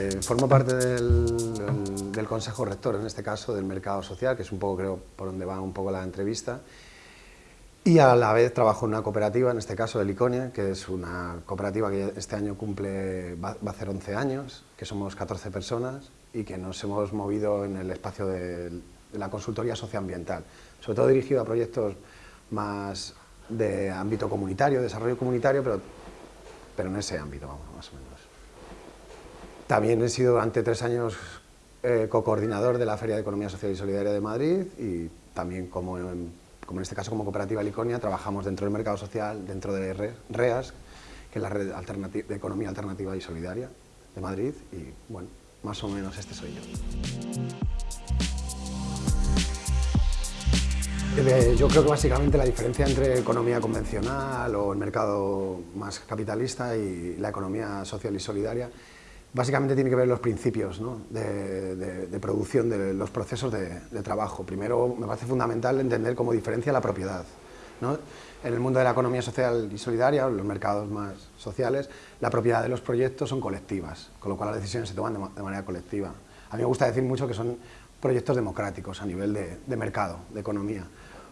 Eh, formo parte del, Consejo Rector, en este caso del Mercado Social, que es un poco, creo, por donde va un poco la entrevista. Y a la vez trabajo en una cooperativa, en este caso de Iconia, que es una cooperativa que este año cumple, va, a hacer 11 años, que somos 14 personas y que nos hemos movido en el espacio de, la consultoría socioambiental, sobre todo dirigido a proyectos más de ámbito comunitario, desarrollo comunitario, pero, pero en ese ámbito, vamos, más o menos. También he sido durante tres años eh, co-coordinador de la Feria de Economía Social y Solidaria de Madrid y también como en como en este caso como Cooperativa Liconia, trabajamos dentro del mercado social, dentro de REAS, que es la Red de Economía Alternativa y Solidaria de Madrid, y bueno, más o menos este soy yo. Eh, yo creo que básicamente la diferencia entre economía convencional o el mercado más capitalista y la economía social y solidaria Básicamente tiene que ver los principios de, producción de los procesos de, trabajo. Primero, me parece fundamental entender cómo diferencia la propiedad. En el mundo de la economía social y solidaria, los mercados más sociales, la propiedad de los proyectos son colectivas, con lo cual las decisiones se toman de, manera colectiva. A mí me gusta decir mucho que son proyectos democráticos a nivel de, mercado, de economía.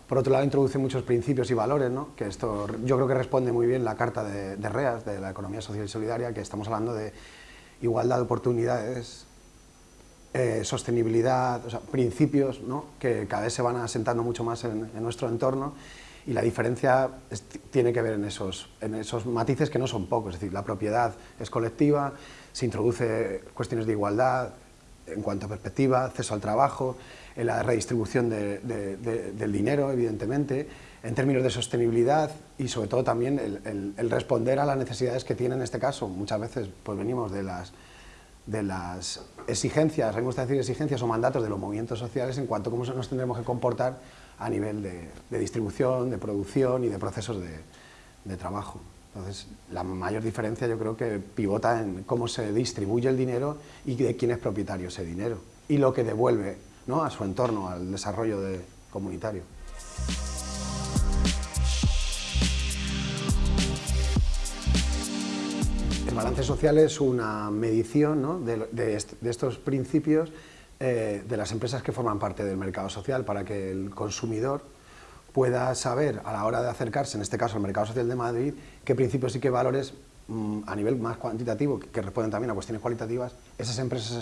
Por otro lado, introduce muchos principios y valores, que esto yo creo que responde muy bien la carta de, de REAS, de la economía social y solidaria, que estamos hablando de igualdad de oportunidades, eh, sostenibilidad, principios que cada vez se van asentando mucho más en, nuestro entorno. Y la diferencia tiene que ver en esos, en esos matices que no son pocos, es decir, la propiedad es colectiva, se introduce cuestiones de igualdad en cuanto a perspectiva, acceso al trabajo, en la redistribución del dinero, evidentemente, en términos de sostenibilidad y sobre todo también el, responder a las necesidades que tiene en este caso. Muchas veces pues venimos de las, de las exigencias, me gusta decir exigencias o mandatos de los movimientos sociales en cuanto a cómo nos tendremos que comportar a nivel de, distribución, de producción y de procesos de, de, trabajo. Entonces, la mayor diferencia yo creo que pivota en cómo se distribuye el dinero y de quién es propietario ese dinero y lo que devuelve ¿no? a su entorno, al desarrollo de, comunitario. Balance social es una medición de, estos principios eh, de las empresas que forman parte del mercado social para que el consumidor pueda saber a la hora de acercarse, en este caso al mercado social de Madrid, qué principios y qué valores mm, a nivel más cuantitativo, que responden también a cuestiones cualitativas, esas empresas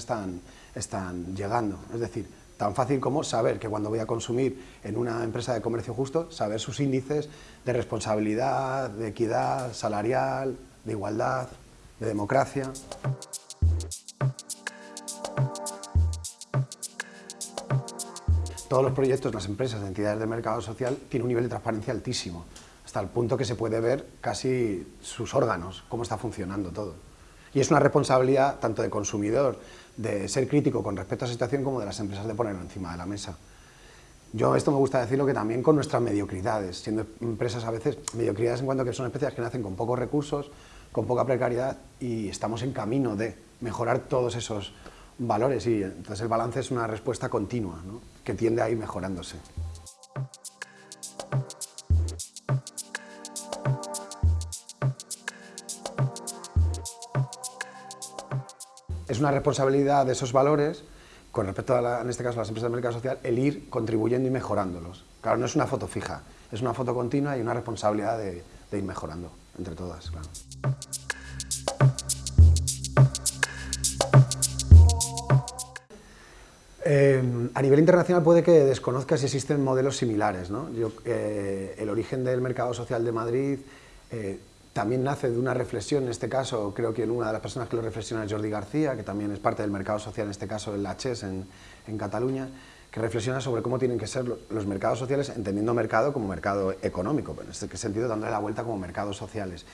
están llegando. Es decir, tan fácil como saber que cuando voy a consumir en una empresa de comercio justo, saber sus índices de responsabilidad, de equidad salarial, de igualdad de democracia. Todos los proyectos, las empresas, las entidades del mercado social tienen un nivel de transparencia altísimo, hasta el punto que se puede ver casi sus órganos, cómo está funcionando todo. Y es una responsabilidad tanto de consumidor, de ser crítico con respecto a esa situación, como de las empresas de ponerlo encima de la mesa. Yo esto me gusta decirlo que también con nuestras mediocridades, siendo empresas a veces mediocridades en cuanto a que son empresas que nacen con pocos recursos, con poca precariedad y estamos en camino de mejorar todos esos valores y entonces el balance es una respuesta continua que tiende a ir mejorándose. Es una responsabilidad de esos valores con respecto a, en este caso, a las empresas del mercado social, el ir contribuyendo y mejorándolos. Claro, no es una foto fija, es una foto continua y una responsabilidad de, de ir mejorando entre todas. Eh, a nivel internacional puede que desconozca si existen modelos similares. ¿no? Eh, el origen del mercado social de Madrid eh, también nace de una reflexión, en este caso creo que una de las personas que lo reflexiona es Jordi García, que también es parte del mercado social, en este caso en la CHES en, en Cataluña, que reflexiona sobre cómo tienen que ser los mercados sociales, entendiendo mercado como mercado económico, pero en este sentido dándole la vuelta como mercados sociales.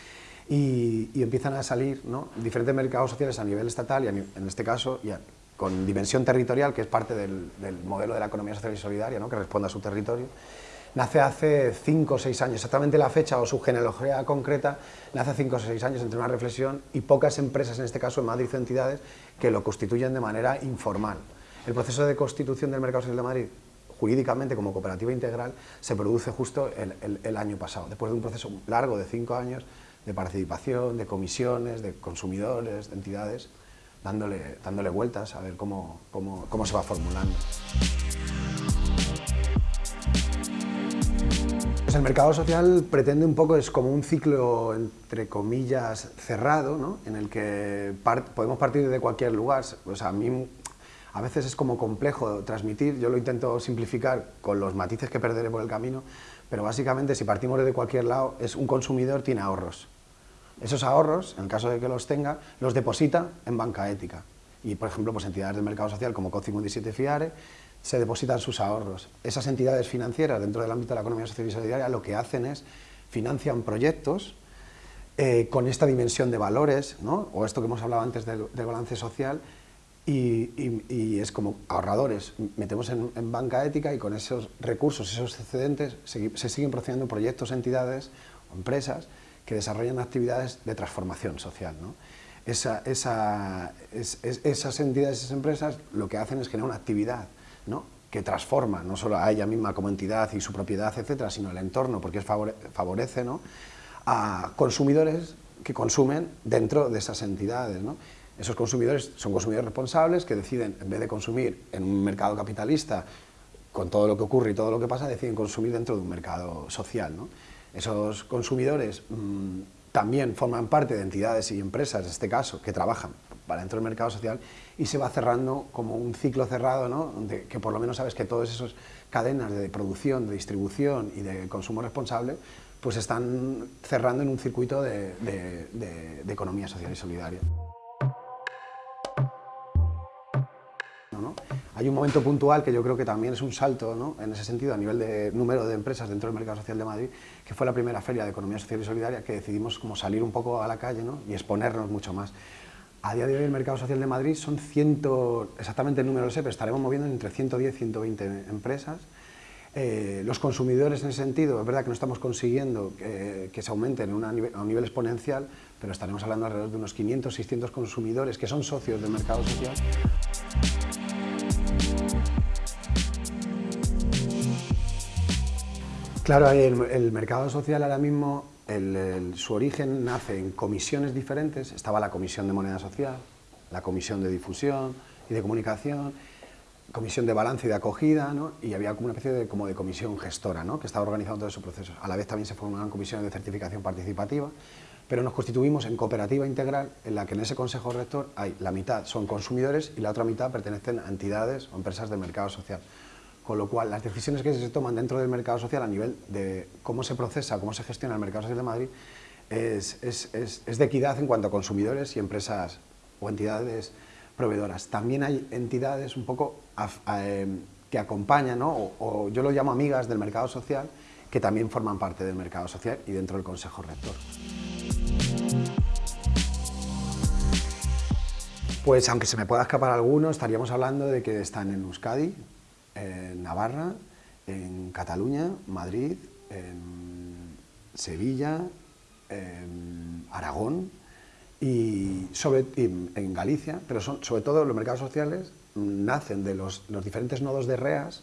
Y, empiezan a salir diferentes mercados sociales a nivel estatal y en este caso con dimensión territorial, que es parte del, modelo de la economía social y solidaria, ¿no? que responde a su territorio, nace hace 5 o 6 años, exactamente la fecha o su genealogía concreta, nace 5 o 6 años entre una reflexión y pocas empresas, en este caso en Madrid entidades, que lo constituyen de manera informal. El proceso de constitución del mercado social de Madrid, jurídicamente como cooperativa integral, se produce justo el, año pasado, después de un proceso largo de 5 años de participación, de comisiones, de consumidores, de entidades, dándole, dándole vueltas a ver cómo, cómo, cómo se va formulando. Pues el mercado social pretende un poco, es como un ciclo, entre comillas, cerrado, ¿no? en el que podemos partir de cualquier lugar. A mí a veces es como complejo transmitir, yo lo intento simplificar con los matices que perderé por el camino, pero básicamente si partimos de cualquier lado, es un consumidor tiene ahorros. Esos ahorros, en el caso de que los tenga, los deposita en banca ética. Y, por ejemplo, pues entidades del mercado social como COP57 FIARE se depositan sus ahorros. Esas entidades financieras dentro del ámbito de la economía social y solidaria lo que hacen es financian proyectos eh, con esta dimensión de valores, ¿no? o esto que hemos hablado antes del, balance social, y, es como ahorradores, metemos en, banca ética y con esos recursos, esos excedentes, se, se siguen procediendo proyectos, entidades o empresas que desarrollan actividades de transformación social. ¿no? Esa, esa, esas entidades, esas empresas, lo que hacen es generar una actividad ¿no? que transforma no solo a ella misma como entidad y su propiedad, etcétera, sino el entorno, porque favorece ¿no? a consumidores que consumen dentro de esas entidades. ¿no? Esos consumidores son consumidores responsables que deciden, en vez de consumir en un mercado capitalista, con todo lo que ocurre y todo lo que pasa, deciden consumir dentro de un mercado social. Esos consumidores mmm, también forman parte de entidades y empresas, en este caso, que trabajan para dentro del mercado social y se va cerrando como un ciclo cerrado, ¿no? Que por lo menos sabes que todas esas cadenas de producción, de distribución y de consumo responsable pues están cerrando en un circuito de economía social y solidaria. Hay un momento puntual que yo creo que también es un salto ¿no? en ese sentido a nivel de número de empresas dentro del mercado social de Madrid, que fue la primera feria de economía social y solidaria que decidimos como salir un poco a la calle ¿no? y exponernos mucho más. A día de hoy el mercado social de Madrid son ciento, exactamente el número lo sé, pero estaremos moviendo entre 110 y 120 empresas. Eh, los consumidores en ese sentido, es verdad que no estamos consiguiendo que, se aumenten a un nivel exponencial, pero estaremos hablando alrededor de unos 500, 600 consumidores que son socios del mercado social. Claro, el, mercado social ahora mismo, su origen nace en comisiones diferentes. Estaba la Comisión de Moneda Social, la Comisión de Difusión y de Comunicación, Comisión de Balance y de Acogida, y había como una especie de, como de comisión gestora que estaba organizando todo ese proceso. A la vez también se formaron comisiones de certificación participativa, pero nos constituimos en cooperativa integral en la que en ese consejo rector hay la mitad son consumidores y la otra mitad pertenecen a entidades o empresas del mercado social. Con lo cual, las decisiones que se toman dentro del mercado social a nivel de cómo se procesa, cómo se gestiona el mercado social de Madrid, es, de equidad en cuanto a consumidores y empresas o entidades proveedoras. También hay entidades un poco em, que acompañan, o, yo lo llamo amigas del mercado social, que también forman parte del mercado social y dentro del Consejo Rector. Pues aunque se me pueda escapar alguno, estaríamos hablando de que están en Euskadi, en Navarra, en Cataluña, Madrid, en Sevilla, en Aragón y, sobre, en Galicia, pero son, sobre todo los mercados sociales nacen de los, diferentes nodos de REAS,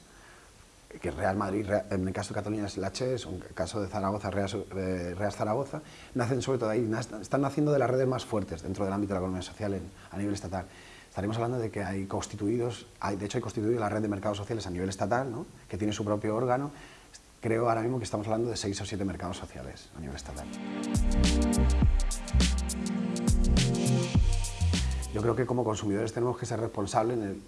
que Real Madrid, en el caso de Cataluña es CHES, en el caso de Zaragoza, Reas, Reas, Zaragoza, nacen sobre todo ahí, están naciendo de las redes más fuertes dentro del ámbito de la economía social a nivel estatal estaremos hablando de que hay constituidos, hay, de hecho hay constituido la red de mercados sociales a nivel estatal, ¿no? que tiene su propio órgano. Creo ahora mismo que estamos hablando de seis o siete mercados sociales a nivel estatal. Yo creo que como consumidores tenemos que ser responsables en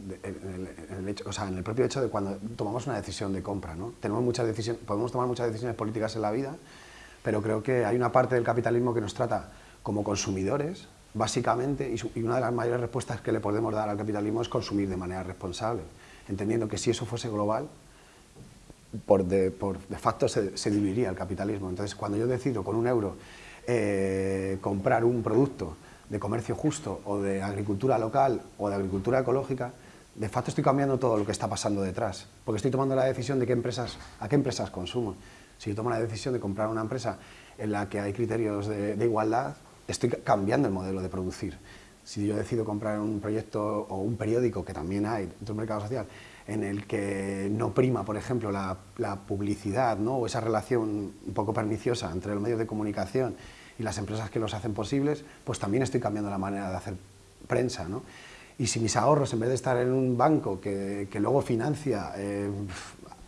el, hecho, o sea, en el propio hecho de cuando tomamos una decisión de compra. ¿no? Tenemos muchas decisiones, podemos tomar muchas decisiones políticas en la vida, pero creo que hay una parte del capitalismo que nos trata como consumidores, básicamente, y, una de las mayores respuestas que le podemos dar al capitalismo es consumir de manera responsable, entendiendo que si eso fuese global, por de, facto se, dividiría el capitalismo. Entonces, cuando yo decido con un euro eh, comprar un producto de comercio justo o de agricultura local o de agricultura ecológica, de facto estoy cambiando todo lo que está pasando detrás, porque estoy tomando la decisión de qué empresas, a qué empresas consumo. Si yo tomo la decisión de comprar una empresa en la que hay criterios de igualdad, estoy cambiando el modelo de producir. Si yo decido comprar un proyecto o un periódico, que también hay dentro del mercado social, en el que no prima, por ejemplo, la, publicidad ¿no? o esa relación un poco perniciosa entre los medios de comunicación y las empresas que los hacen posibles, pues también estoy cambiando la manera de hacer prensa, ¿no? Y si mis ahorros, en vez de estar en un banco que, que luego financia eh,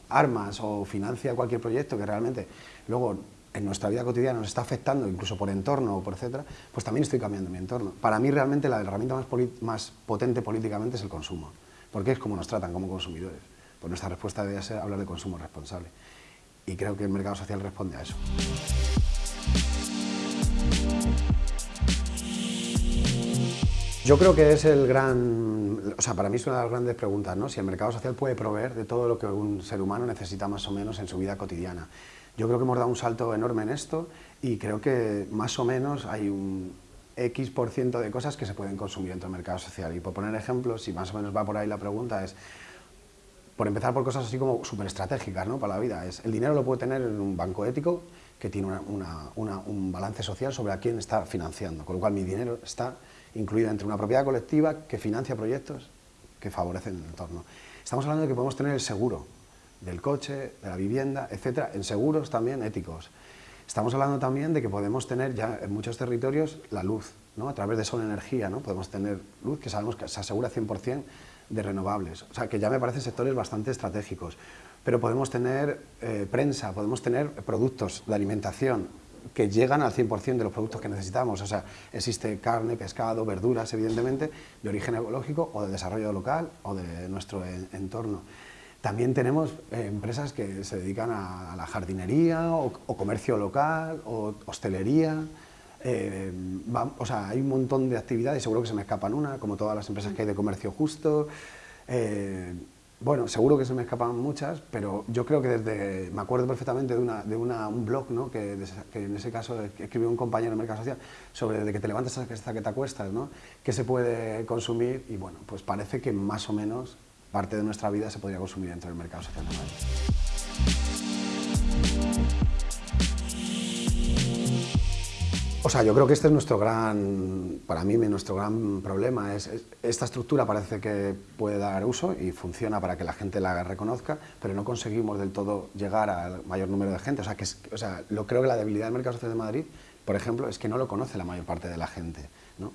armas o financia cualquier proyecto que realmente luego en nuestra vida cotidiana nos está afectando, incluso por entorno o por etcétera, pues también estoy cambiando mi entorno. Para mí realmente la herramienta más, potente políticamente es el consumo, porque es como nos tratan como consumidores. Pues nuestra respuesta debería ser hablar de consumo responsable. Y creo que el mercado social responde a eso. Yo creo que es el gran, o sea, para mí es una de las grandes preguntas, ¿no? Si el mercado social puede proveer de todo lo que un ser humano necesita más o menos en su vida cotidiana. Yo creo que hemos dado un salto enorme en esto y creo que más o menos hay un X por ciento de cosas que se pueden consumir dentro del mercado social. Y por poner ejemplos, si más o menos va por ahí la pregunta, es por empezar por cosas así como súper estratégicas ¿no? para la vida. Es, el dinero lo puede tener en un banco ético que tiene un balance social sobre a quién está financiando, con lo cual mi dinero está incluido entre una propiedad colectiva que financia proyectos que favorecen el entorno. Estamos hablando de que podemos tener el seguro, del coche, de la vivienda, etcétera, en seguros también éticos. Estamos hablando también de que podemos tener ya en muchos territorios la luz, ¿no? a través de Sol Energía, ¿no? podemos tener luz que sabemos que se asegura 100% de renovables, o sea que ya me parecen sectores bastante estratégicos, pero podemos tener eh, prensa, podemos tener productos de alimentación que llegan al 100% de los productos que necesitamos, o sea, existe carne, pescado, verduras, evidentemente, de origen ecológico o de desarrollo local o de nuestro entorno. También tenemos eh, empresas que se dedican a, la jardinería o, comercio local o hostelería. Eh, o sea, hay un montón de actividades, seguro que se me escapan una, como todas las empresas que hay de comercio justo. Eh, bueno, seguro que se me escapan muchas, pero yo creo que desde, me acuerdo perfectamente de, una, de un blog, ¿no? que, que, en ese caso escribió un compañero en Mercado Social, sobre desde que te levantas hasta que te acuestas, ¿no? qué se puede consumir, y bueno, pues parece que más o menos parte de nuestra vida se podría consumir dentro del mercado Madrid. O sea, yo creo que este es nuestro gran, para mí, nuestro gran problema. Es, esta estructura parece que puede dar uso y funciona para que la gente la reconozca, pero no conseguimos del todo llegar al mayor número de gente. O que o sea, lo creo que la debilidad del mercado social de Madrid, por ejemplo, es que no lo conoce la mayor parte de la gente. ¿no?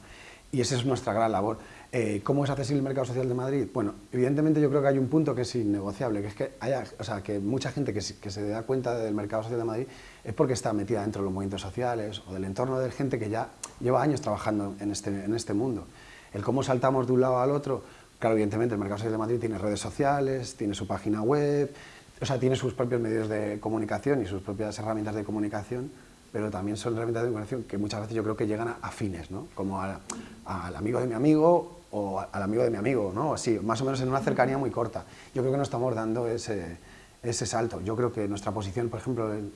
Y esa es nuestra gran labor. Eh, ¿Cómo es accesible el mercado social de Madrid? Bueno, evidentemente yo creo que hay un punto que es innegociable, que es que, haya, o sea, que mucha gente que, que, se da cuenta del mercado social de Madrid es porque está metida dentro de los movimientos sociales o del entorno de gente que ya lleva años trabajando en este, en este mundo. El cómo saltamos de un lado al otro, claro, evidentemente el mercado social de Madrid tiene redes sociales, tiene su página web, o sea, tiene sus propios medios de comunicación y sus propias herramientas de comunicación, pero también son herramientas de comunicación que muchas veces yo creo que llegan a, fines, ¿no? como al amigo de mi amigo o al amigo de mi amigo, ¿no? así, más o menos en una cercanía muy corta. Yo creo que no estamos dando ese, ese salto. Yo creo que nuestra posición, por ejemplo, en,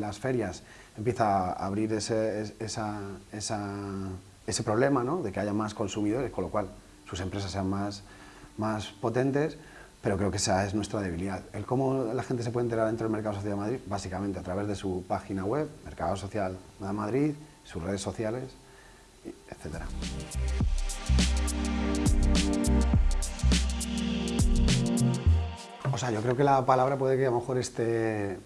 las ferias empieza a abrir ese, esa, ese problema ¿no? de que haya más consumidores, con lo cual sus empresas sean más, más potentes, pero creo que esa es nuestra debilidad. El cómo la gente se puede enterar dentro del Mercado Social de Madrid, básicamente a través de su página web, Mercado Social de Madrid, sus redes sociales, etc. O sea, yo creo que la palabra puede que a lo mejor esté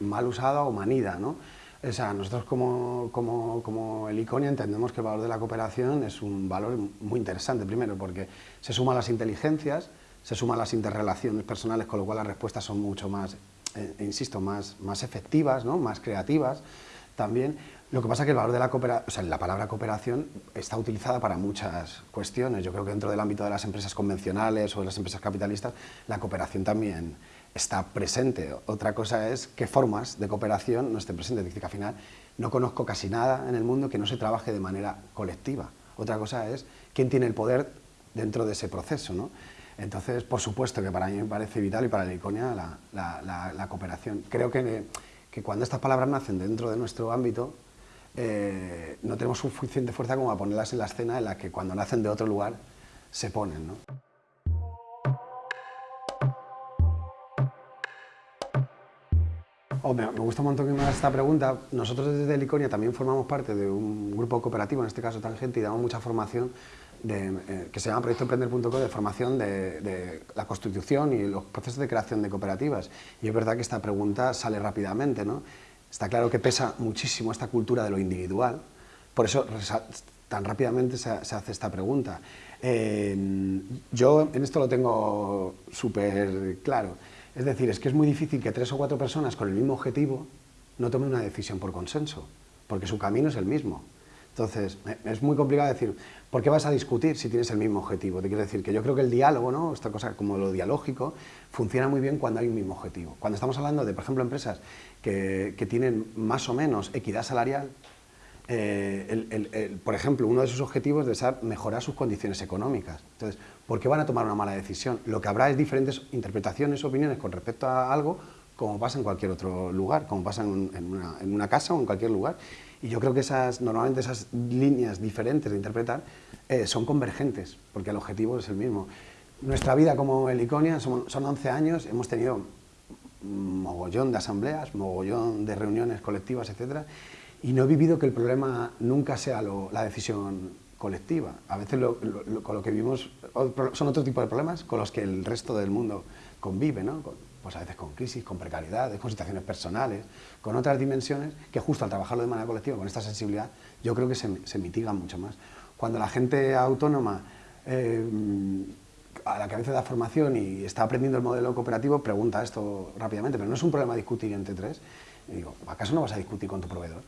mal usada o manida, ¿no? O sea, nosotros como, como, como, el ICONIA entendemos que el valor de la cooperación es un valor muy interesante, primero porque se suman las inteligencias, se suman las interrelaciones personales, con lo cual las respuestas son mucho más, eh, insisto, más, más efectivas, ¿no? más creativas también. Lo que pasa es que el valor de la cooperación, o sea, la palabra cooperación está utilizada para muchas cuestiones. Yo creo que dentro del ámbito de las empresas convencionales o de las empresas capitalistas, la cooperación también está presente. Otra cosa es qué formas de cooperación no estén presentes. Dice que al final no conozco casi nada en el mundo que no se trabaje de manera colectiva. Otra cosa es quién tiene el poder dentro de ese proceso. ¿no? Entonces, por supuesto que para mí me parece vital y para la ICONIA la, cooperación. Creo que, que, cuando estas palabras nacen dentro de nuestro ámbito, eh, no tenemos suficiente fuerza como a ponerlas en la escena en la que cuando nacen de otro lugar se ponen. ¿no? Oh, me, gusta un montón que me hagas esta pregunta. Nosotros desde Liconia también formamos parte de un grupo cooperativo, en este caso Tangente, y damos mucha formación eh, que se llama proyectoemprender.co de formación de, la constitución y los procesos de creación de cooperativas. Y es verdad que esta pregunta sale rápidamente, ¿no? Está claro que pesa muchísimo esta cultura de lo individual, por eso tan rápidamente se, hace esta pregunta. yo en esto lo tengo súper claro. Es decir, es que es muy difícil que tres o cuatro personas con el mismo objetivo no tomen una decisión por consenso, porque su camino es el mismo. Entonces, es muy complicado decir, ¿por qué vas a discutir si tienes el mismo objetivo? Te quiero decir que yo creo que el diálogo, ¿no? esta cosa como lo dialógico, funciona muy bien cuando hay un mismo objetivo. Cuando estamos hablando de, por ejemplo, empresas que, tienen más o menos equidad salarial, eh, por ejemplo, uno de sus objetivos ser mejorar sus condiciones económicas. Entonces, ¿por qué van a tomar una mala decisión? Lo que habrá es diferentes interpretaciones, opiniones con respecto a algo, como pasa en cualquier otro lugar, como pasa en, una, en una casa o en cualquier lugar. Y yo creo que esas, normalmente esas líneas diferentes de interpretar eh, son convergentes, porque el objetivo es el mismo. Nuestra vida como Heliconia son, son 11 años, hemos tenido mogollón de asambleas, mogollón de reuniones colectivas, etcétera, y no he vivido que el problema nunca sea la decisión colectiva. A veces con lo que vivimos son otro tipo de problemas con los que el resto del mundo convive, ¿no? Pues a veces con crisis, con precariedades, con situaciones personales, con otras dimensiones que justo al trabajarlo de manera colectiva, con esta sensibilidad, yo creo que se, se mitigan mucho más. Cuando la gente autónoma eh, a la cabeza da formación y está aprendiendo el modelo cooperativo, pregunta esto rápidamente, pero no es un problema discutir entre tres. Y digo, ¿acaso no vas a discutir con tu proveedor?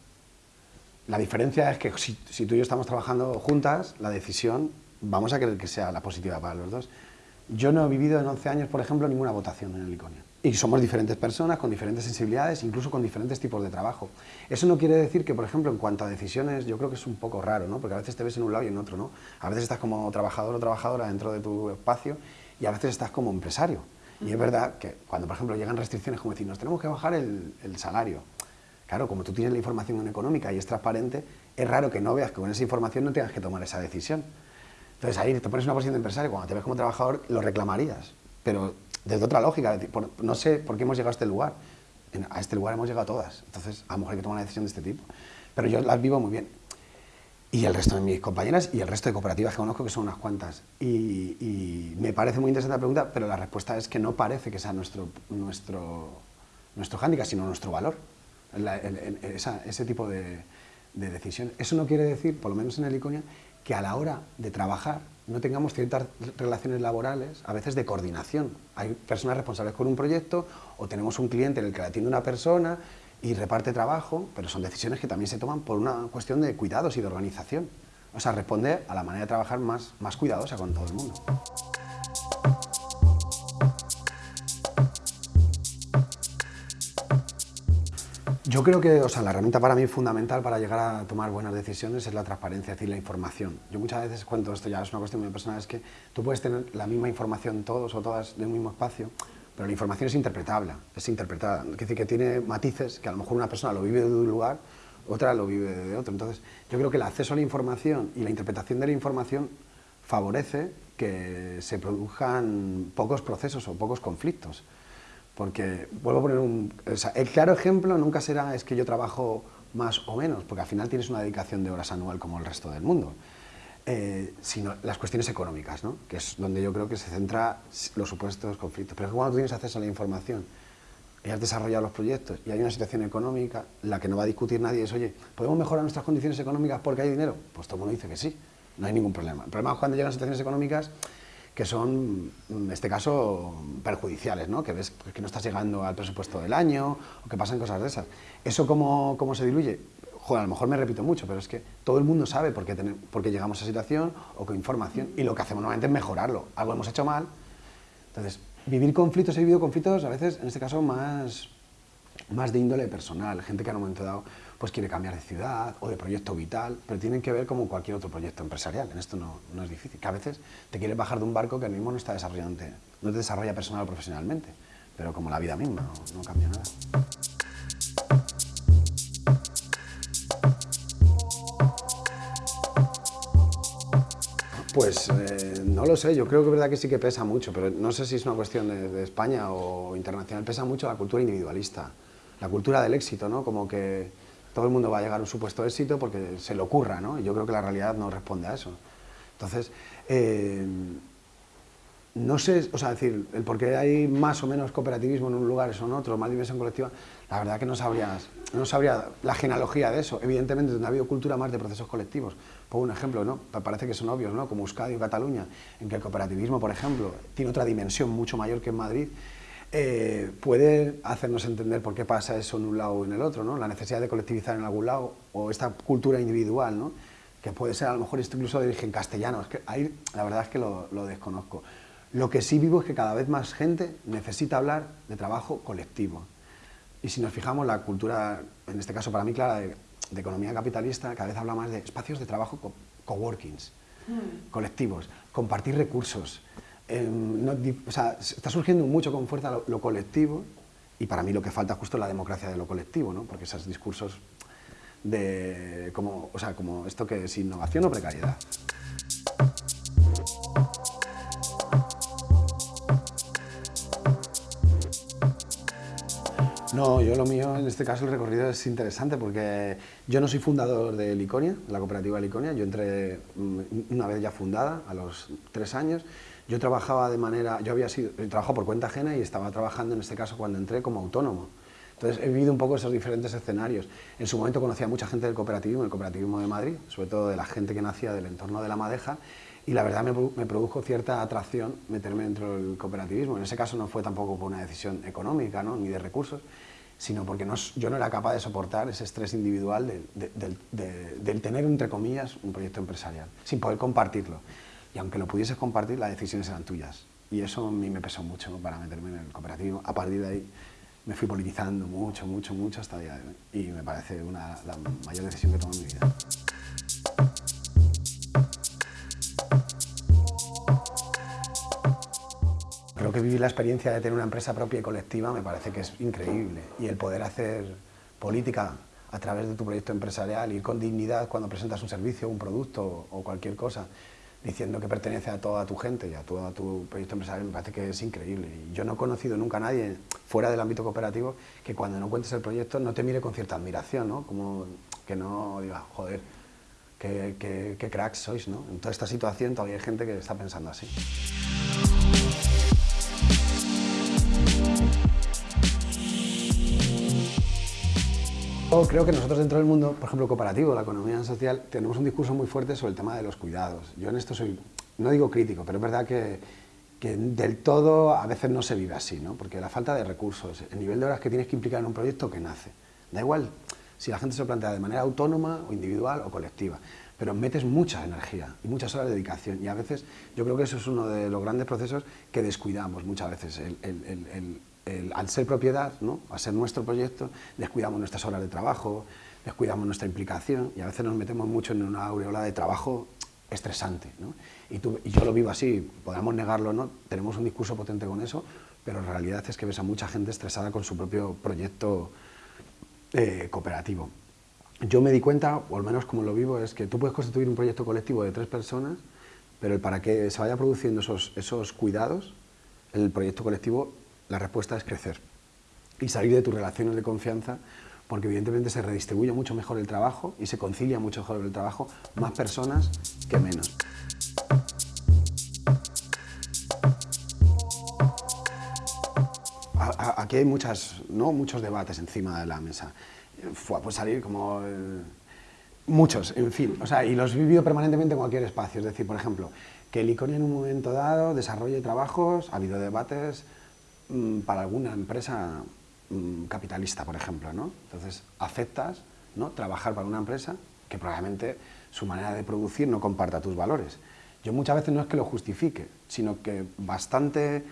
La diferencia es que si, si tú y yo estamos trabajando juntas, la decisión vamos a querer que sea la positiva para los dos. Yo no he vivido en 11 años, por ejemplo, ninguna votación en el ICONIA. Y somos diferentes personas, con diferentes sensibilidades, incluso con diferentes tipos de trabajo. Eso no quiere decir que, por ejemplo, en cuanto a decisiones, yo creo que es un poco raro, ¿no? Porque a veces te ves en un lado y en otro, ¿no? A veces estás como trabajador o trabajadora dentro de tu espacio y a veces estás como empresario. Y es verdad que cuando, por ejemplo, llegan restricciones como decir, nos tenemos que bajar el, el salario. Claro, como tú tienes la información económica y es transparente, es raro que no veas que con esa información no tengas que tomar esa decisión. Entonces ahí te pones una posición de empresario, cuando te ves como trabajador lo reclamarías, pero desde otra lógica, no sé por qué hemos llegado a este lugar, a este lugar hemos llegado todas, entonces a lo mejor hay que tomar una decisión de este tipo, pero yo las vivo muy bien. Y el resto de mis compañeras y el resto de cooperativas que conozco, que son unas cuantas. Y, me parece muy interesante la pregunta, pero la respuesta es que no parece que sea nuestro, nuestro, nuestro hándicap, sino nuestro valor, ese tipo de, de. Eso no quiere decir, por lo menos en el Iconia, que a la hora de trabajar no tengamos ciertas relaciones laborales, a veces de coordinación. Hay personas responsables con un proyecto o tenemos un cliente en el que la atiende una persona y reparte trabajo, pero son decisiones que también se toman por una cuestión de cuidados y de organización. O sea, responde a la manera de trabajar más, más cuidadosa con todo el mundo. Yo creo que o sea, la herramienta para mí fundamental para llegar a tomar buenas decisiones es la transparencia, es decir, la información. Yo muchas veces cuento esto, ya es una cuestión muy personal, es que tú puedes tener la misma información todos o todas de un mismo espacio, pero la información es interpretable, es interpretada. Es decir, que tiene matices que a lo mejor una persona lo vive de un lugar, otra lo vive de otro. Entonces, yo creo que el acceso a la información y la interpretación de la información favorece que se produzcan pocos procesos o pocos conflictos. Porque, vuelvo a poner un... el claro ejemplo nunca será es que yo trabajo más o menos, porque al final tienes una dedicación de horas anual como el resto del mundo, eh, sino las cuestiones económicas, ¿no? que es donde yo creo que se centra los supuestos conflictos. Pero cuando tú tienes acceso a la información y has desarrollado los proyectos y hay una situación económica, la que no va a discutir nadie es, oye, ¿podemos mejorar nuestras condiciones económicas porque hay dinero? Pues todo el mundo dice que sí, no hay ningún problema. El problema es cuando llegan situaciones económicas que son, en este caso, perjudiciales, ¿no? Que ves que no estás llegando al presupuesto del año o que pasan cosas de esas. ¿Eso cómo, cómo se diluye? A lo mejor me repito mucho, pero es que todo el mundo sabe por qué, qué llegamos a esa situación o con información y lo que hacemos normalmente es mejorarlo. Algo hemos hecho mal. Entonces, vivir conflictos, he vivido conflictos a veces, en este caso, más, más de índole personal, gente que en un momento dado pues quiere cambiar de ciudad o de proyecto vital, pero tienen que ver como cualquier otro proyecto empresarial. En esto no, no es difícil. Que a veces te quieres bajar de un barco que el mismo no está desarrollando, no te desarrolla personal o profesionalmente, pero como la vida misma, no, cambia nada. Pues eh, no lo sé, yo creo que es verdad que sí que pesa mucho, pero no sé si es una cuestión de, de, España o internacional, pesa mucho la cultura individualista, la cultura del éxito, ¿no? Como que todo el mundo va a llegar a un supuesto éxito porque se le ocurra, ¿no? Yo creo que la realidad no responde a eso. Entonces, eh, no sé, o sea, decir, el por qué hay más o menos cooperativismo en un lugar o en otro, más dimensión colectiva, la verdad que no sabría, no sabría la genealogía de eso. Evidentemente, donde ha habido cultura más de procesos colectivos, pongo un ejemplo, ¿no? parece que son obvios, ¿no? como Euskadi o Cataluña, en que el cooperativismo, por ejemplo, tiene otra dimensión mucho mayor que en Madrid, eh, puede hacernos entender por qué pasa eso en un lado o en el otro, ¿no? la necesidad de colectivizar en algún lado o esta cultura individual, ¿no? que puede ser a lo mejor incluso de origen castellano, es que ahí la verdad es que lo, lo desconozco. Lo que sí vivo es que cada vez más gente necesita hablar de trabajo colectivo. Y si nos fijamos, la cultura, en este caso para mí clara, de, economía capitalista, cada vez habla más de espacios de trabajo coworkings, mm. colectivos, compartir recursos, Em, está surgiendo mucho con fuerza lo, colectivo y para mí lo que falta es justo la democracia de lo colectivo, ¿no? porque esos discursos de como, como esto que es innovación o precariedad. No, yo lo mío, en este caso el recorrido es interesante porque yo no soy fundador de Liconia, la cooperativa Liconia, yo entré mm, una vez ya fundada, a los tres años, yo trabajaba de manera, yo había sido, trabajado por cuenta ajena y estaba trabajando en este caso cuando entré como autónomo. Entonces he vivido un poco esos diferentes escenarios. En su momento conocía a mucha gente del cooperativismo, el cooperativismo de Madrid, sobre todo de la gente que nacía del entorno de la madeja, y la verdad me, me, produjo cierta atracción meterme dentro del cooperativismo. En ese caso no fue tampoco por una decisión económica, ¿no? ni de recursos, sino porque no, yo no era capaz de soportar ese estrés individual del tener, entre comillas, un proyecto empresarial, sin poder compartirlo y aunque lo pudieses compartir, las decisiones eran tuyas. Y eso a mí me pesó mucho para meterme en el cooperativo. A partir de ahí me fui politizando mucho, mucho, mucho hasta el día de hoy. Y me parece una, la mayor decisión que he tomado en mi vida. Creo que vivir la experiencia de tener una empresa propia y colectiva me parece que es increíble. Y el poder hacer política a través de tu proyecto empresarial, ir con dignidad cuando presentas un servicio, un producto o cualquier cosa, diciendo que pertenece a toda tu gente y a todo tu proyecto empresarial, me parece que es increíble. Y yo no he conocido nunca a nadie fuera del ámbito cooperativo que cuando no cuentes el proyecto no te mire con cierta admiración, ¿no? Como que no diga, joder, qué, qué cracks sois, ¿no? En toda esta situación todavía hay gente que está pensando así. Creo que nosotros dentro del mundo, por ejemplo, cooperativo, la economía social, tenemos un discurso muy fuerte sobre el tema de los cuidados. Yo en esto soy, no digo crítico, pero es verdad que, que del todo a veces no se vive así, ¿no? porque la falta de recursos, el nivel de horas que tienes que implicar en un proyecto que nace, da igual si la gente se lo plantea de manera autónoma o individual o colectiva, pero metes mucha energía y muchas horas de dedicación y a veces yo creo que eso es uno de los grandes procesos que descuidamos muchas veces, el, el al ser propiedad, ¿no? al ser nuestro proyecto, descuidamos nuestras horas de trabajo, descuidamos nuestra implicación y a veces nos metemos mucho en una aureola de trabajo estresante. Y, tú, yo lo vivo así, podamos negarlo no, tenemos un discurso potente con eso, pero en realidad es que ves a mucha gente estresada con su propio proyecto eh, cooperativo. Yo me di cuenta, o al menos como lo vivo, es que tú puedes constituir un proyecto colectivo de tres personas, pero para que se vaya produciendo esos, esos cuidados, el proyecto colectivo la respuesta es crecer y salir de tus relaciones de confianza porque evidentemente se redistribuye mucho mejor el trabajo y se concilia mucho mejor el trabajo, más personas que menos. Aquí hay muchas, ¿no? muchos debates encima de la mesa. Fue, pues salir como... Eh, muchos, en fin. O sea, y los vivido permanentemente en cualquier espacio. Es decir, por ejemplo, que el ICONI en un momento dado desarrolle trabajos, ha habido debates para alguna empresa mm, capitalista, por ejemplo, ¿no? Entonces, aceptas ¿no? trabajar para una empresa que probablemente su manera de producir no comparta tus valores. Yo muchas veces no es que lo justifique, sino que bastante...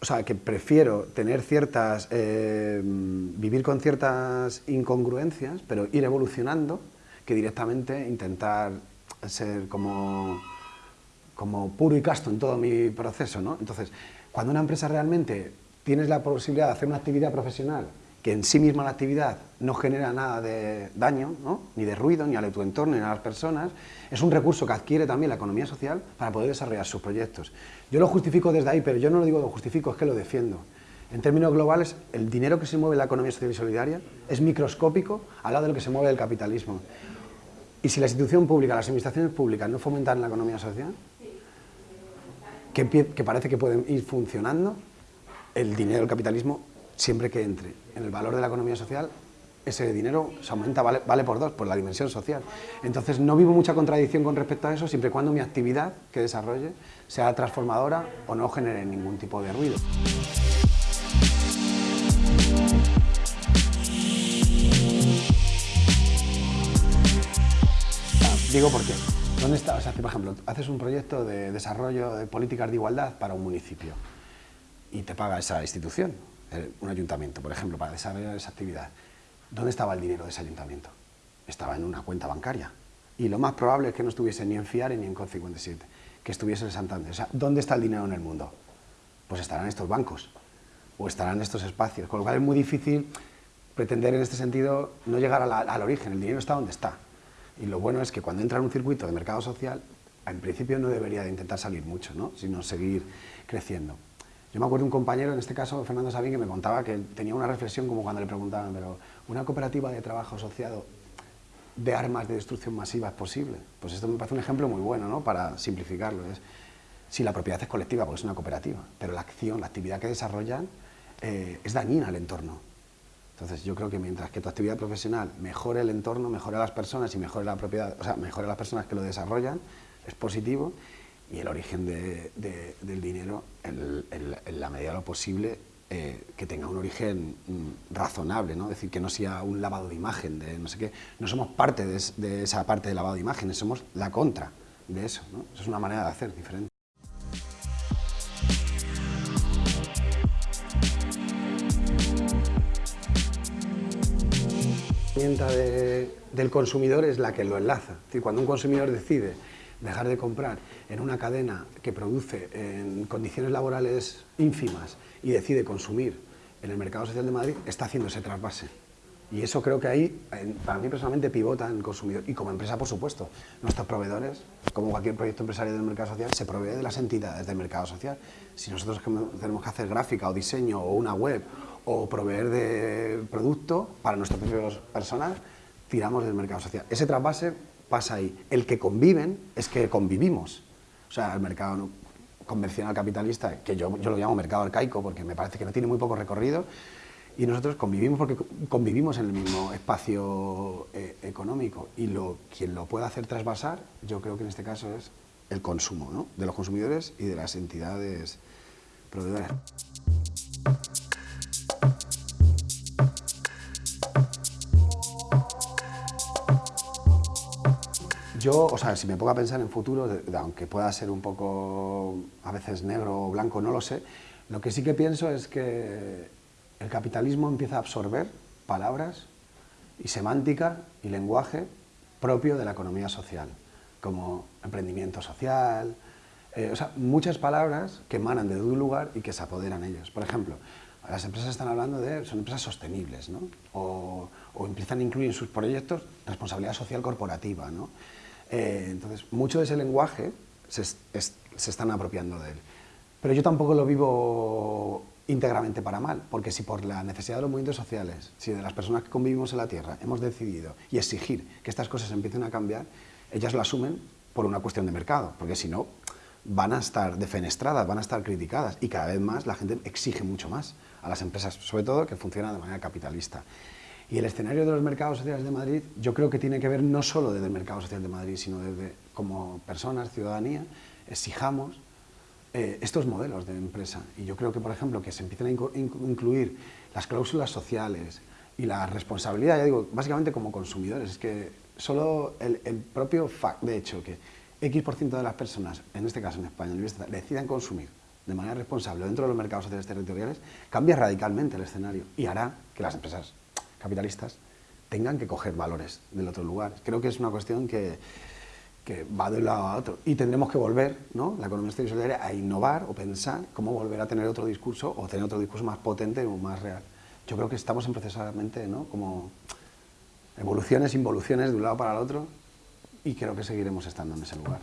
O sea, que prefiero tener ciertas... Eh, vivir con ciertas incongruencias, pero ir evolucionando, que directamente intentar ser como, como puro y casto en todo mi proceso, ¿no? Entonces, cuando una empresa realmente tienes la posibilidad de hacer una actividad profesional que en sí misma la actividad no genera nada de daño, ni de ruido, ni a tu entorno, ni a las personas, es un recurso que adquiere también la economía social para poder desarrollar sus proyectos. Yo lo justifico desde ahí, pero yo no lo digo lo justifico, es que lo defiendo. En términos globales, el dinero que se mueve en la economía social y solidaria es microscópico al lado de lo que se mueve el capitalismo. Y si la institución pública, las administraciones públicas no fomentan la economía social, que, parece que pueden ir funcionando, el dinero del capitalismo, siempre que entre en el valor de la economía social, ese dinero se aumenta, vale, vale, por dos, por la dimensión social. Entonces no vivo mucha contradicción con respecto a eso, siempre y cuando mi actividad que desarrolle sea transformadora o no genere ningún tipo de ruido. Digo por qué. ¿Dónde está? Por ejemplo, haces un proyecto de desarrollo de políticas de igualdad para un municipio y te paga esa institución, un ayuntamiento, por ejemplo, para desarrollar esa actividad. ¿Dónde estaba el dinero de ese ayuntamiento? Estaba en una cuenta bancaria. Y lo más probable es que no estuviese ni en FIARE ni en CON 57, que estuviese en Santander. O sea, ¿dónde está el dinero en el mundo? Pues estarán estos bancos, o estarán estos espacios, con lo cual es muy difícil pretender en este sentido no llegar al origen, el dinero está donde está. Y lo bueno es que cuando entra en un circuito de mercado social, en principio no debería de intentar salir mucho, ¿no? sino seguir creciendo. Yo me acuerdo de un compañero, en este caso Fernando Sabín, que me contaba que tenía una reflexión como cuando le preguntaban, pero ¿una cooperativa de trabajo asociado de armas de destrucción masiva es posible? Pues esto me parece un ejemplo muy bueno, ¿no? Para simplificarlo. Es, si la propiedad es colectiva, porque es una cooperativa, pero la acción, la actividad que desarrollan eh, es dañina al entorno. Entonces yo creo que mientras que tu actividad profesional mejore el entorno, mejore a las personas y mejore la propiedad, o sea, mejore a las personas que lo desarrollan, es positivo y el origen del dinero, en, la medida de lo posible, eh, que tenga un origen mm, razonable, ¿no? es decir, que no sea un lavado de imagen, de no sé qué, no somos parte de, esa parte de lavado de imágenes, somos la contra de eso, ¿no? eso es una manera de hacer diferente. Herramienta del consumidor es la que lo enlaza, cuando un consumidor decide dejar de comprar en una cadena que produce en condiciones laborales ínfimas y decide consumir en el mercado social de Madrid, está haciendo ese trasvase. Y eso creo que ahí, para mí personalmente, pivota en el consumidor. Y como empresa, por supuesto, nuestros proveedores, como cualquier proyecto empresarial del mercado social, se provee de las entidades del mercado social. Si nosotros tenemos que hacer gráfica o diseño o una web o proveer de producto para nuestros propios personas, tiramos del mercado social. Ese trasvase pasa ahí. El que conviven es que convivimos. O sea, el mercado convencional capitalista, que yo, yo lo llamo mercado arcaico porque me parece que no tiene muy poco recorrido, y nosotros convivimos porque convivimos en el mismo espacio eh, económico y lo, quien lo pueda hacer trasvasar, yo creo que en este caso es el consumo ¿no? de los consumidores y de las entidades proveedoras. Yo, o sea, si me pongo a pensar en futuro, aunque pueda ser un poco a veces negro o blanco, no lo sé, lo que sí que pienso es que el capitalismo empieza a absorber palabras y semántica y lenguaje propio de la economía social, como emprendimiento social, eh, o sea, muchas palabras que emanan de un lugar y que se apoderan ellos. Por ejemplo, las empresas están hablando de, son empresas sostenibles, ¿no? o, o empiezan a incluir en sus proyectos responsabilidad social corporativa, ¿no? Eh, entonces, mucho de ese lenguaje se, están apropiando de él. Pero yo tampoco lo vivo íntegramente para mal, porque si por la necesidad de los movimientos sociales, si de las personas que convivimos en la Tierra hemos decidido y exigir que estas cosas empiecen a cambiar, ellas lo asumen por una cuestión de mercado, porque si no, van a estar defenestradas, van a estar criticadas y cada vez más la gente exige mucho más a las empresas, sobre todo que funcionan de manera capitalista. Y el escenario de los mercados sociales de Madrid yo creo que tiene que ver no solo desde el mercado social de Madrid, sino desde como personas, ciudadanía, exijamos eh, estos modelos de empresa. Y yo creo que, por ejemplo, que se empiecen a incluir las cláusulas sociales y la responsabilidad, ya digo, básicamente como consumidores, es que solo el, propio fact, de hecho, que X% de las personas, en este caso en España, decidan consumir de manera responsable dentro de los mercados sociales territoriales, cambia radicalmente el escenario y hará que las empresas capitalistas tengan que coger valores del otro lugar. Creo que es una cuestión que, va de un lado a otro. Y tendremos que volver, ¿no? la economía solidaria, a innovar o pensar cómo volver a tener otro discurso o tener otro discurso más potente o más real. Yo creo que estamos en procesadamente, ¿no? como evoluciones, involuciones de un lado para el otro y creo que seguiremos estando en ese lugar.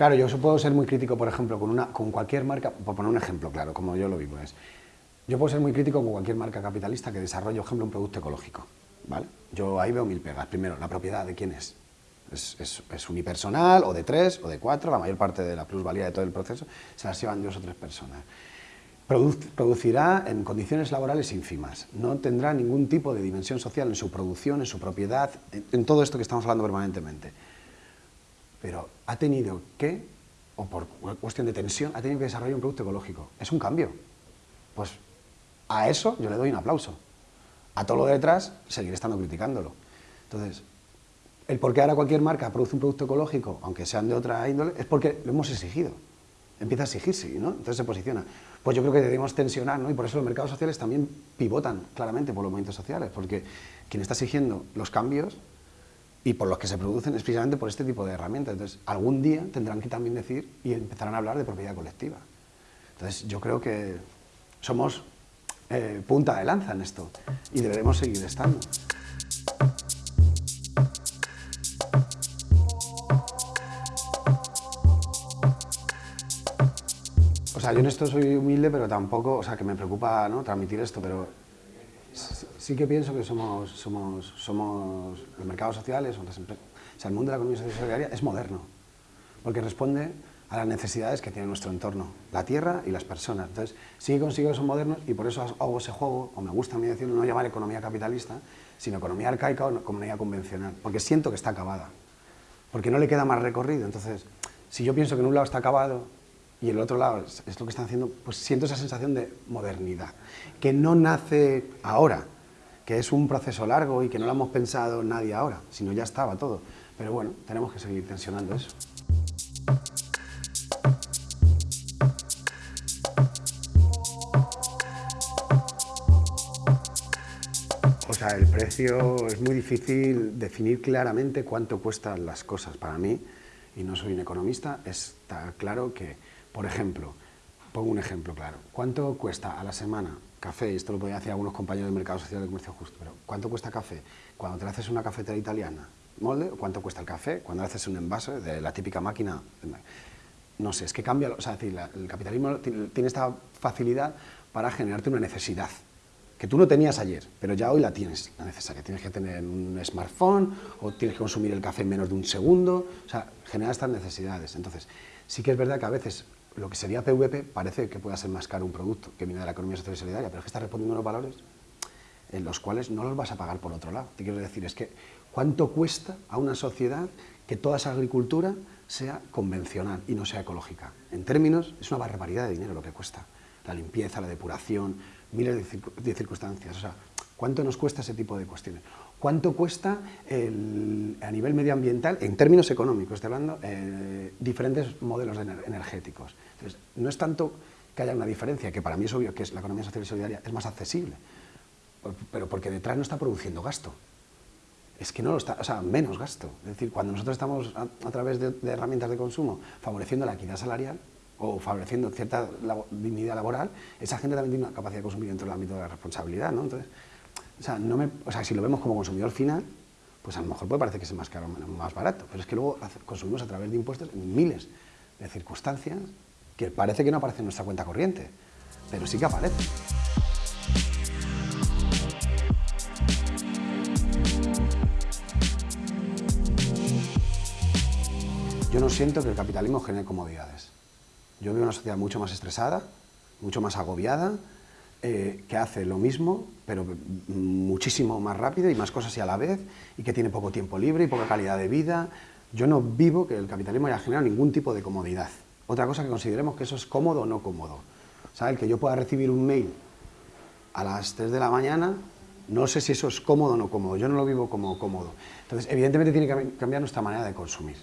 Claro, yo puedo ser muy crítico, por ejemplo, con, una, con cualquier marca, por poner un ejemplo claro, como yo lo vivo, es, yo puedo ser muy crítico con cualquier marca capitalista que desarrolle, por ejemplo, un producto ecológico, ¿vale? Yo ahí veo mil pegas. Primero, la propiedad de quién es. es, unipersonal, o de tres, o de cuatro, la mayor parte de la plusvalía de todo el proceso se las llevan dos o tres personas. producirá en condiciones laborales ínfimas, no tendrá ningún tipo de dimensión social en su producción, en su propiedad, en todo esto que estamos hablando permanentemente. Pero ha tenido que, o por cuestión de tensión, ha tenido que desarrollar un producto ecológico. Es un cambio. Pues a eso yo le doy un aplauso. A todo lo de detrás, seguiré estando criticándolo. Entonces, el por qué ahora cualquier marca produce un producto ecológico, aunque sean de otra índole, es porque lo hemos exigido. Empieza a exigirse, ¿no? Entonces se posiciona. Pues yo creo que debemos tensionar, ¿no? Y por eso los mercados sociales también pivotan claramente por los movimientos sociales, porque quien está exigiendo los cambios y por los que se producen es precisamente por este tipo de herramientas. Entonces, algún día tendrán que también decir y empezarán a hablar de propiedad colectiva. Entonces, yo creo que somos eh, punta de lanza en esto y deberemos seguir estando. O sea, yo en esto soy humilde, pero tampoco, o sea, que me preocupa ¿no? transmitir esto, pero sí que pienso que somos, los mercados sociales, o, sea, el mundo de la economía social y solidaria es moderno, porque responde a las necesidades que tiene nuestro entorno, la tierra y las personas. Entonces, sí que consigo que son modernos y por eso hago ese juego, o me gusta a mí decirlo, no llamar economía capitalista, sino economía arcaica o economía convencional, porque siento que está acabada, porque no le queda más recorrido. Entonces, si yo pienso que en un lado está acabado y el otro lado es, lo que están haciendo, pues siento esa sensación de modernidad, que no nace ahora, que es un proceso largo y que no lo hemos pensado nadie ahora, sino ya estaba todo. Pero bueno, tenemos que seguir tensionando eso. O sea, el precio es muy difícil definir claramente cuánto cuestan las cosas. Para mí, y no soy un economista, está claro que por ejemplo, pongo un ejemplo claro. ¿Cuánto cuesta a la semana café? Esto lo podía hacer algunos compañeros del mercado social de comercio justo, pero ¿cuánto cuesta café? Cuando te haces una cafetera italiana, molde, ¿cuánto cuesta el café? Cuando haces un envase de la típica máquina, no sé, es que cambia, o sea, decir, el capitalismo tiene esta facilidad para generarte una necesidad que tú no tenías ayer, pero ya hoy la tienes, la necesaria. Tienes que tener un smartphone o tienes que consumir el café en menos de un segundo, o sea, genera estas necesidades. Entonces, sí que es verdad que a veces lo que sería PVP parece que pueda ser más caro un producto que viene de la economía social y solidaria, pero es que está respondiendo unos valores en los cuales no los vas a pagar por otro lado. Te quiero decir, es que ¿cuánto cuesta a una sociedad que toda esa agricultura sea convencional y no sea ecológica? En términos, es una barbaridad de dinero lo que cuesta. La limpieza, la depuración, miles de, circunstancias. O sea, ¿cuánto nos cuesta ese tipo de cuestiones? ¿Cuánto cuesta a nivel medioambiental, en términos económicos, estoy hablando, eh, diferentes modelos energéticos? Entonces, no es tanto que haya una diferencia, que para mí es obvio que es la economía social y solidaria es más accesible, pero porque detrás no está produciendo gasto. Es que no lo está, o sea, menos gasto. Es decir, cuando nosotros estamos a, través de, herramientas de consumo favoreciendo la equidad salarial o favoreciendo cierta dignidad laboral, esa gente también tiene una capacidad de consumir dentro del ámbito de la responsabilidad, ¿no? Entonces, o sea, no me, o sea, si lo vemos como consumidor final, pues a lo mejor puede parecer que es más caro o más barato, pero es que luego consumimos a través de impuestos miles de circunstancias que parece que no aparece en nuestra cuenta corriente, pero sí que aparece. Yo no siento que el capitalismo genere comodidades. Yo veo una sociedad mucho más estresada, mucho más agobiada, eh, que hace lo mismo, pero muchísimo más rápido y más cosas y a la vez, y que tiene poco tiempo libre y poca calidad de vida. Yo no vivo que el capitalismo haya generado ningún tipo de comodidad. Otra cosa que consideremos que eso es cómodo o no cómodo. ¿Sabes? Que yo pueda recibir un mail a las 3 de la mañana, no sé si eso es cómodo o no cómodo, yo no lo vivo como cómodo. Entonces, evidentemente tiene que cambiar nuestra manera de consumir.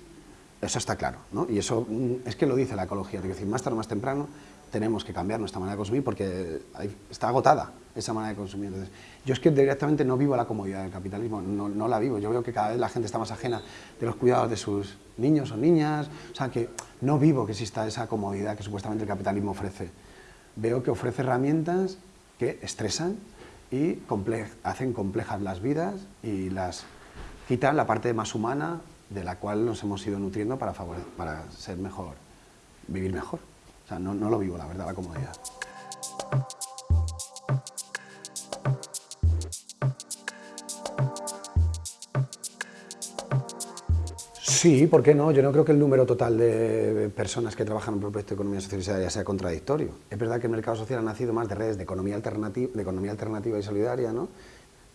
Eso está claro, ¿no? Y eso mm, es que lo dice la ecología, es decir, más tarde o más temprano tenemos que cambiar nuestra manera de consumir porque está agotada esa manera de consumir. Entonces, yo es que directamente no vivo la comodidad del capitalismo, no, la vivo. Yo veo que cada vez la gente está más ajena de los cuidados de sus niños o niñas, o sea, que no vivo que exista esa comodidad que supuestamente el capitalismo ofrece. Veo que ofrece herramientas que estresan y hacen complejas las vidas y las quitan la parte más humana de la cual nos hemos ido nutriendo para, para ser mejor, vivir mejor. O sea, no, no lo vivo, la verdad, la comodidad. Sí, ¿por qué no? Yo no creo que el número total de personas que trabajan en un proyecto de economía social y solidaria sea contradictorio. Es verdad que el mercado social ha nacido más de redes de economía alternativa, de economía alternativa y solidaria, ¿no?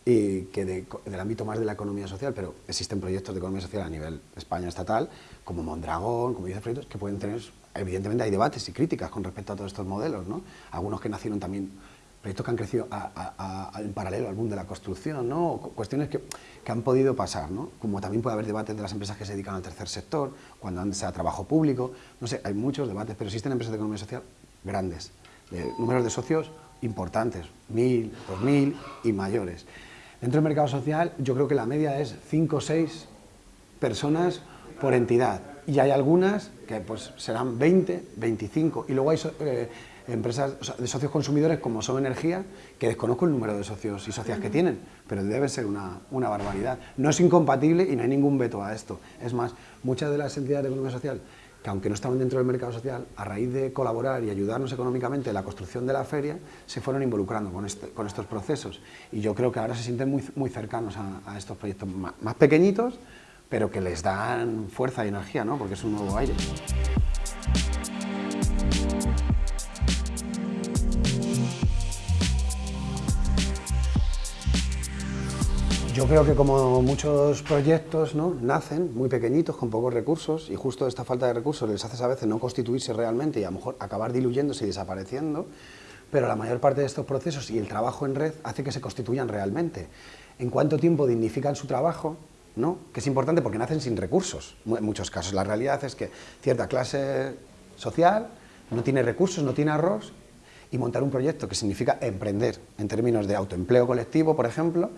y que del ámbito más de la economía social, pero existen proyectos de economía social a nivel España estatal, como Mondragón, como dice proyectos, que pueden tener, evidentemente hay debates y críticas con respecto a todos estos modelos, ¿no? Algunos que nacieron también, proyectos que han crecido en paralelo al boom de la construcción, ¿no? Cuestiones que, han podido pasar, ¿no? Como también puede haber debates de las empresas que se dedican al tercer sector, cuando antes sea trabajo público, no sé, hay muchos debates, pero existen empresas de economía social grandes, de números de socios importantes, mil, dos mil y mayores. Dentro del mercado social yo creo que la media es 5 o 6 personas por entidad y hay algunas que pues serán 20, 25 y luego hay eh, empresas de socios consumidores como Son Energía que desconozco el número de socios y socias que tienen, pero debe ser una, una barbaridad. No es incompatible y no hay ningún veto a esto. Es más, muchas de las entidades de economía social que aunque no estaban dentro del mercado social, a raíz de colaborar y ayudarnos económicamente en la construcción de la feria, se fueron involucrando con, este, con estos procesos. Y yo creo que ahora se sienten muy, muy cercanos a, estos proyectos más, más, pequeñitos, pero que les dan fuerza y energía, ¿no? porque es un nuevo aire. Yo creo que como muchos proyectos ¿no? nacen muy pequeñitos, con pocos recursos, y justo esta falta de recursos les hace a veces no constituirse realmente y a lo mejor acabar diluyéndose y desapareciendo, pero la mayor parte de estos procesos y el trabajo en red hace que se constituyan realmente. ¿En cuánto tiempo dignifican su trabajo? ¿No? Que es importante porque nacen sin recursos, en muchos casos. La realidad es que cierta clase social no tiene recursos, no tiene arroz, y montar un proyecto que significa emprender en términos de autoempleo colectivo, por ejemplo,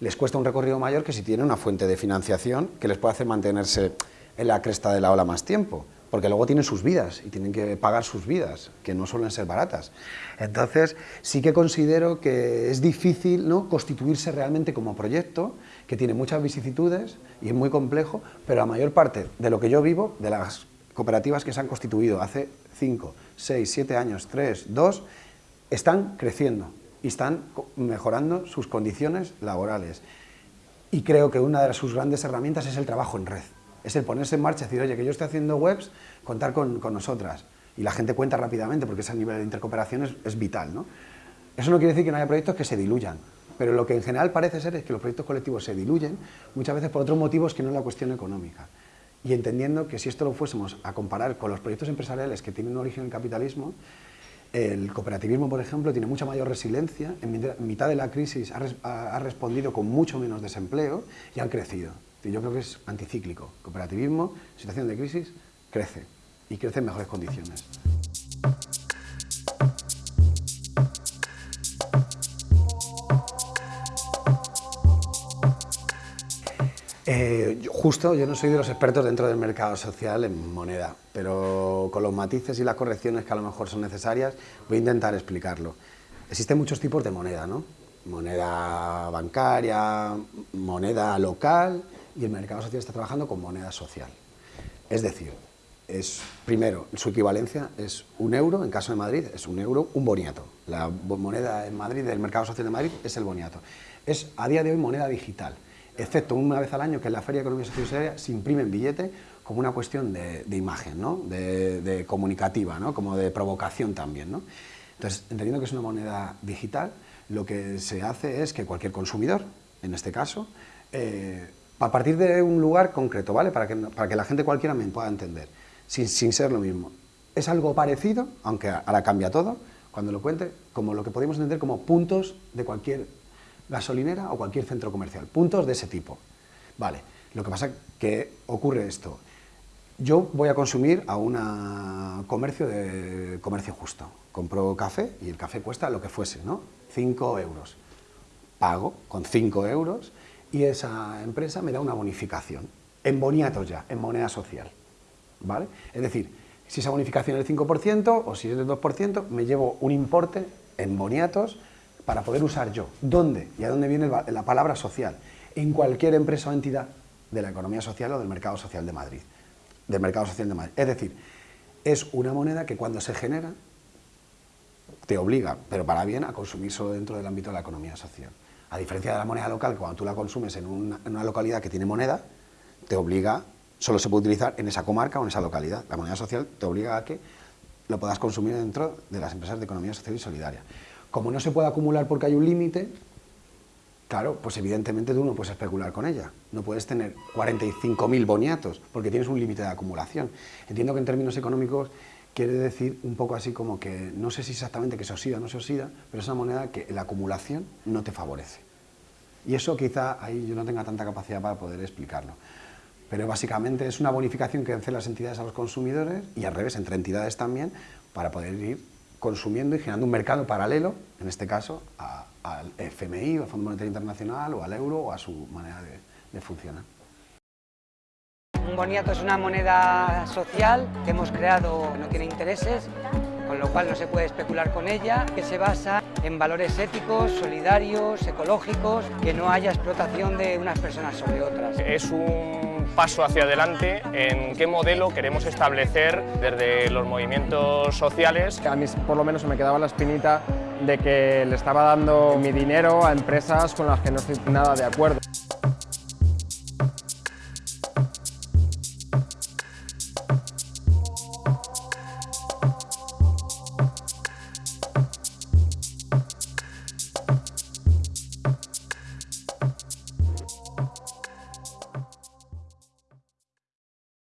les cuesta un recorrido mayor que si tienen una fuente de financiación que les puede hacer mantenerse en la cresta de la ola más tiempo, porque luego tienen sus vidas y tienen que pagar sus vidas, que no suelen ser baratas. Entonces, sí que considero que es difícil ¿no? constituirse realmente como proyecto, que tiene muchas vicisitudes y es muy complejo, pero la mayor parte de lo que yo vivo, de las cooperativas que se han constituido hace 5, 6, 7 años, 3, 2, están creciendo, y están mejorando sus condiciones laborales. Y creo que una de sus grandes herramientas es el trabajo en red. Es el ponerse en marcha y decir, oye, que yo estoy haciendo webs, contar con, nosotras. Y la gente cuenta rápidamente porque ese nivel de intercooperación es, es vital. ¿no? Eso no quiere decir que no haya proyectos que se diluyan, pero lo que en general parece ser es que los proyectos colectivos se diluyen muchas veces por otros motivos que no es la cuestión económica. Y entendiendo que si esto lo fuésemos a comparar con los proyectos empresariales que tienen origen en el capitalismo, el cooperativismo, por ejemplo, tiene mucha mayor resiliencia, en mitad de la crisis ha, respondido con mucho menos desempleo y han crecido. Yo creo que es anticíclico. Cooperativismo, situación de crisis, crece y crece en mejores condiciones. Eh, justo, yo no soy de los expertos dentro del mercado social en moneda, pero con los matices y las correcciones que a lo mejor son necesarias, voy a intentar explicarlo. Existen muchos tipos de moneda, ¿no? Moneda bancaria, moneda local, y el mercado social está trabajando con moneda social. Es decir, es, primero, su equivalencia es un euro, en caso de Madrid, es un euro, un boniato. La moneda en Madrid, del mercado social de Madrid, es el boniato. Es, a día de hoy, moneda digital excepto una vez al año, que en la Feria de Economía Social se imprime en billete como una cuestión de, imagen, ¿no? de, comunicativa, ¿no? como de provocación también. ¿no? Entonces, entendiendo que es una moneda digital, lo que se hace es que cualquier consumidor, en este caso, eh, a partir de un lugar concreto, ¿vale? Para que, para que la gente cualquiera me pueda entender, sin, sin ser lo mismo. Es algo parecido, aunque ahora cambia todo, cuando lo cuente, como lo que podemos entender como puntos de cualquier gasolinera o cualquier centro comercial. Puntos de ese tipo. Vale, lo que pasa que ocurre esto. Yo voy a consumir a un comercio de comercio justo. Compro café y el café cuesta lo que fuese, ¿no? 5 euros. Pago con 5 euros y esa empresa me da una bonificación. En boniatos ya, en moneda social. ¿Vale? Es decir, si esa bonificación es del 5% o si es del 2%, me llevo un importe en boniatos para poder usar yo. ¿Dónde? ¿Y a dónde viene la palabra social? En cualquier empresa o entidad de la economía social o del mercado social de Madrid. Del mercado social de Madrid. Es decir, es una moneda que cuando se genera te obliga, pero para bien, a consumir solo dentro del ámbito de la economía social. A diferencia de la moneda local, cuando tú la consumes en una, localidad que tiene moneda, te obliga solo se puede utilizar en esa comarca o en esa localidad. La moneda social te obliga a que lo puedas consumir dentro de las empresas de economía social y solidaria. Como no se puede acumular porque hay un límite, claro, pues evidentemente tú no puedes especular con ella. No puedes tener 45.000 boniatos porque tienes un límite de acumulación. Entiendo que en términos económicos quiere decir un poco así como que, no sé si exactamente que se oxida o no se oxida, pero es una moneda que la acumulación no te favorece. Y eso quizá ahí yo no tenga tanta capacidad para poder explicarlo. Pero básicamente es una bonificación que hacen las entidades a los consumidores y al revés, entre entidades también, para poder ir consumiendo y generando un mercado paralelo, en este caso, al FMI, al Fondo Monetario Internacional, o al euro, o a su manera de, de funcionar. Un boniato es una moneda social que hemos creado, no tiene intereses, con lo cual no se puede especular con ella, que se basa en valores éticos, solidarios, ecológicos, que no haya explotación de unas personas sobre otras. Es un paso hacia adelante en qué modelo queremos establecer desde los movimientos sociales. A mí por lo menos me quedaba la espinita de que le estaba dando mi dinero a empresas con las que no estoy nada de acuerdo.